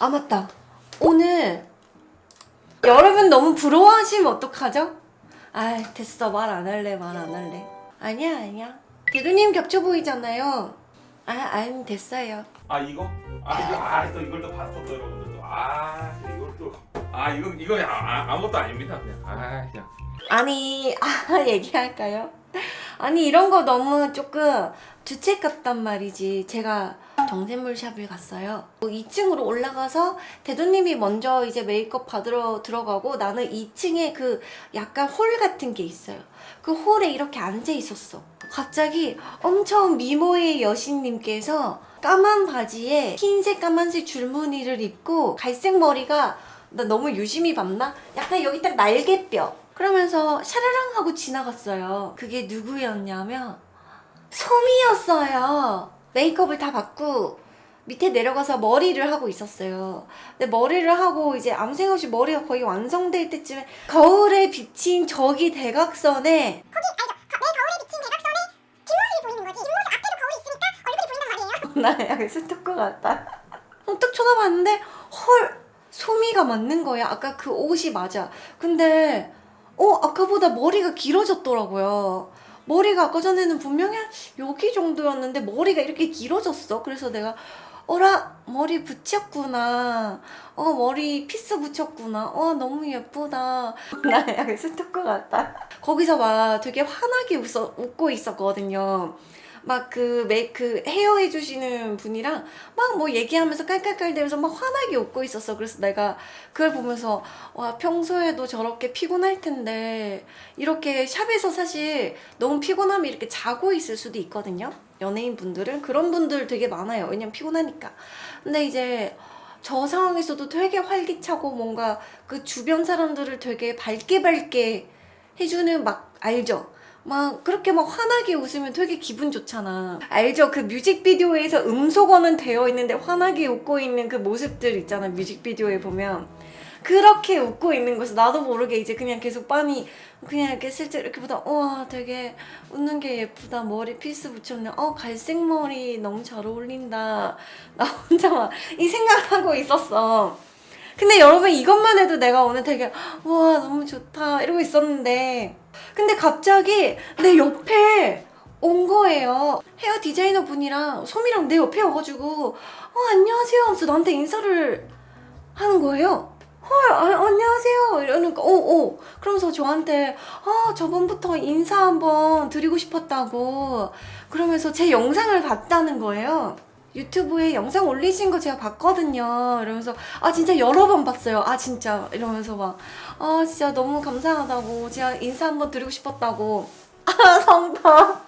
아 맞다. 오늘 여러분 너무 부러워하시면 어떡하죠? 아 됐어. 말 안 할래 말 안 할래. 아니야 아니야. 대두님 겹쳐 보이잖아요. 아 아니 됐어요. 아 이거? 아 이거 아또 이걸 또 봤어 또 여러분들 또아 이걸 또아 이거 이거 아, 아, 아무것도 아닙니다 그냥. 아 그냥. 아니 아 얘기할까요? 아니 이런 거 너무 조금 주책 같단 말이지. 제가 정샘물 샵을 갔어요. 2층으로 올라가서 대도님이 먼저 이제 메이크업 받으러 들어가고 나는 2층에 그 약간 홀 같은 게 있어요. 그 홀에 이렇게 앉아 있었어. 갑자기 엄청 미모의 여신님께서 까만 바지에 흰색 까만색 줄무늬를 입고 갈색 머리가 나 너무 유심히 봤나? 약간 여기 딱 날개뼈. 그러면서 샤라랑 하고 지나갔어요. 그게 누구였냐면 소미였어요 메이크업을 다 받고 밑에 내려가서 머리를 하고 있었어요 근데 머리를 하고 이제 아무 생각 없이 머리가 거의 완성될 때쯤에 거울에 비친 저기 대각선에 나 약간 스토커 같다. 어, 딱 쳐다봤는데 헐 소미가 맞는 거야. 아까 그 옷이 맞아. 근데 어 아까보다 머리가 길어졌더라고요. 머리가 아까 전에는 분명히 한 여기 정도였는데 머리가 이렇게 길어졌어. 그래서 내가 어라 머리 붙였구나. 어 머리 piece 붙였구나. 어 너무 예쁘다. 나 약간 스토커 같다. 거기서 막 되게 환하게 웃어, 웃고 있었거든요. 막 그 make 헤어 해주시는 분이랑 막 뭐 얘기하면서 깔깔깔대면서 막 환하게 웃고 있었어. 그래서 내가 그걸 보면서 와 평소에도 저렇게 피곤할 텐데 이렇게 샵에서 사실 너무 피곤하면 이렇게 자고 있을 수도 있거든요. 연예인 분들은 그런 분들 되게 많아요. 왜냐면 피곤하니까. 근데 이제 저 상황에서도 되게 활기차고 뭔가 그 주변 사람들을 되게 밝게 밝게 해주는 막 알죠? 막 그렇게 막 환하게 웃으면 되게 기분 좋잖아. 알죠? 그 뮤직비디오에서 음소거는 되어 있는데 환하게 웃고 있는 그 모습들 있잖아 뮤직비디오에 보면. 그렇게 웃고 있는 거서 나도 모르게 이제 그냥 계속 빤히 그냥 이렇게 실제 이렇게 보다 우와 되게 웃는 게 예쁘다. 머리 피스 붙였네. 어 갈색 머리 너무 잘 어울린다. 나 혼자 막 이 생각하고 있었어. 근데 여러분 이것만 해도 내가 오늘 되게 와 너무 좋다. 이러고 있었는데 근데 갑자기 내 옆에 온 거예요. 헤어 디자이너 분이랑 소미랑 내 옆에 와가지고 어 안녕하세요 하면서 나한테 인사를 하는 거예요. 헐 아, 안녕하세요. 이러니까 오오 그러면서 저한테 아 저번부터 인사 한번 드리고 싶었다고. 그러면서 제 영상을 봤다는 거예요 유튜브에 영상 올리신 거 제가 봤거든요. 이러면서 아 진짜 여러 번 봤어요. 아 진짜. 이러면서 막 아 진짜 너무 감사하다고. 제가 인사 한번 드리고 싶었다고. 아 성덕.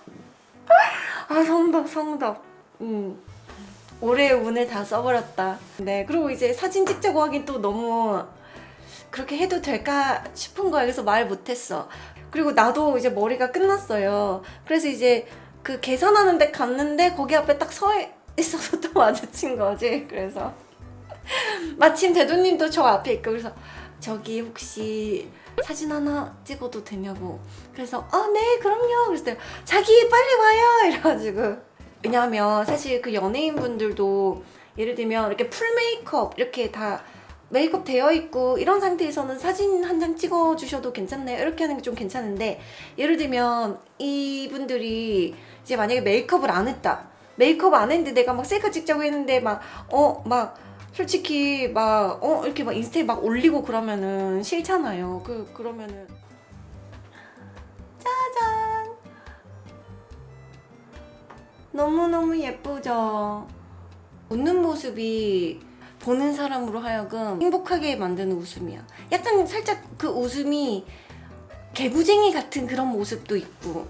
아 성덕 성덕. 음. 올해의 운을 다 써버렸다. 네 그리고 이제 사진 찍자고 하긴 또 너무 그렇게 해도 될까 싶은 거야. 그래서 말 못했어. 그리고 나도 이제 머리가 끝났어요. 그래서 이제 그 계산하는 데 갔는데 거기 앞에 딱서 있어서 또 마주친 거지. 그래서 마침 대도님도 저 앞에 있고 그래서 저기 혹시 사진 하나 찍어도 되냐고. 그래서 아 네 그럼요. 그래서 내가 자기 빨리 와요. 이래가지고. 왜냐하면 사실 그 연예인분들도 예를 들면 이렇게 full 메이크업 이렇게 다 메이크업 되어 있고 이런 상태에서는 사진 한 장 찍어 주셔도 괜찮네요. 이렇게 하는 게 좀 괜찮은데 예를 들면 이분들이 이제 만약에 메이크업을 안 했다 메이크업 안 했는데 내가 막 셀카 찍자고 했는데 막 어 막 솔직히 막 어 이렇게 막 인스타에 막 올리고 그러면은 싫잖아요. 그 그러면은. 짜잔! 너무너무 예쁘죠? 웃는 모습이 보는 사람으로 하여금 행복하게 만드는 웃음이야. 약간 살짝 그 웃음이 개구쟁이 같은 그런 모습도 있고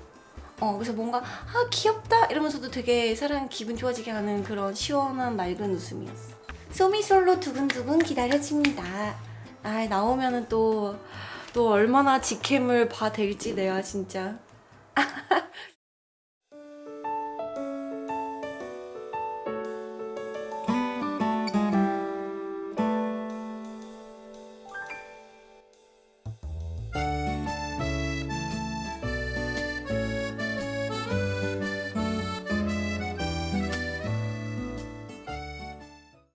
어 그래서 뭔가 아 귀엽다! 이러면서도 되게 사람 기분 좋아지게 하는 그런 시원한 맑은 웃음이었어. 소미솔로 두근두근 기다려집니다. 아 나오면은 또또 얼마나 직캠을 봐댈지 내가 진짜